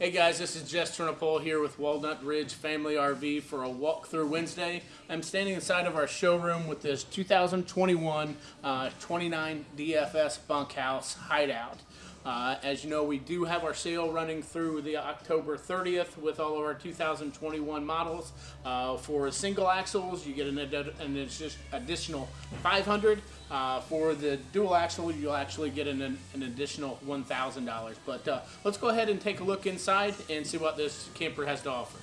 Hey guys, this is Jess Turnipole here with Walnut Ridge Family RV for a walkthrough Wednesday. I'm standing inside of our showroom with this 2021 uh, 29 DFS bunkhouse hideout. Uh, as you know, we do have our sale running through the October 30th with all of our 2021 models. Uh, for single axles, you get an, ad- an addi- additional 500. Uh, for the dual axle, you'll actually get an, an additional $1,000. But uh, let's go ahead and take a look inside and see what this camper has to offer.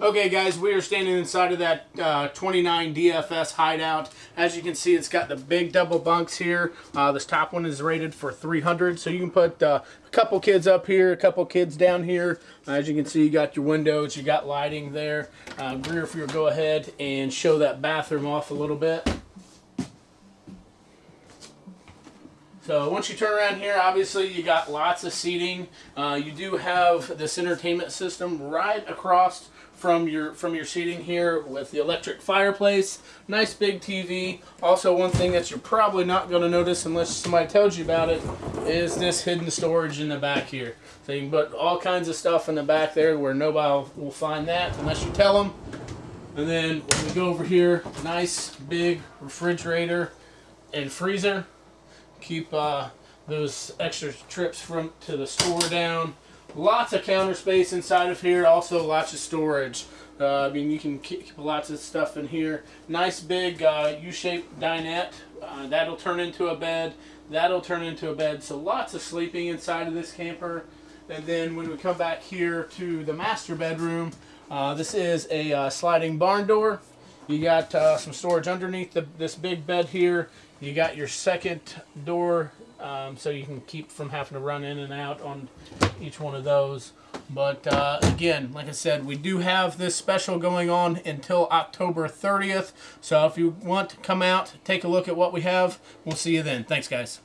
Okay, guys, we are standing inside of that uh, 29 DFS hideout. As you can see, it's got the big double bunks here. Uh, this top one is rated for 300, so you can put uh, a couple kids up here, a couple kids down here. As you can see, you got your windows, you got lighting there. Uh, Greer, if you'll go ahead and show that bathroom off a little bit. So once you turn around here, obviously you got lots of seating. Uh, you do have this entertainment system right across from your from your seating here with the electric fireplace. Nice big TV. Also, one thing that you're probably not going to notice unless somebody tells you about it is this hidden storage in the back here. So you can put all kinds of stuff in the back there where nobody will find that unless you tell them. And then when we go over here, nice big refrigerator and freezer keep uh, those extra trips from to the store down. Lots of counter space inside of here. Also lots of storage. Uh, I mean, you can keep lots of stuff in here. Nice big uh, U-shaped dinette. Uh, that'll turn into a bed. That'll turn into a bed. So lots of sleeping inside of this camper. And then when we come back here to the master bedroom, uh, this is a uh, sliding barn door. You got uh, some storage underneath the, this big bed here. You got your second door, um, so you can keep from having to run in and out on each one of those. But uh, again, like I said, we do have this special going on until October 30th. So if you want to come out, take a look at what we have, we'll see you then. Thanks, guys.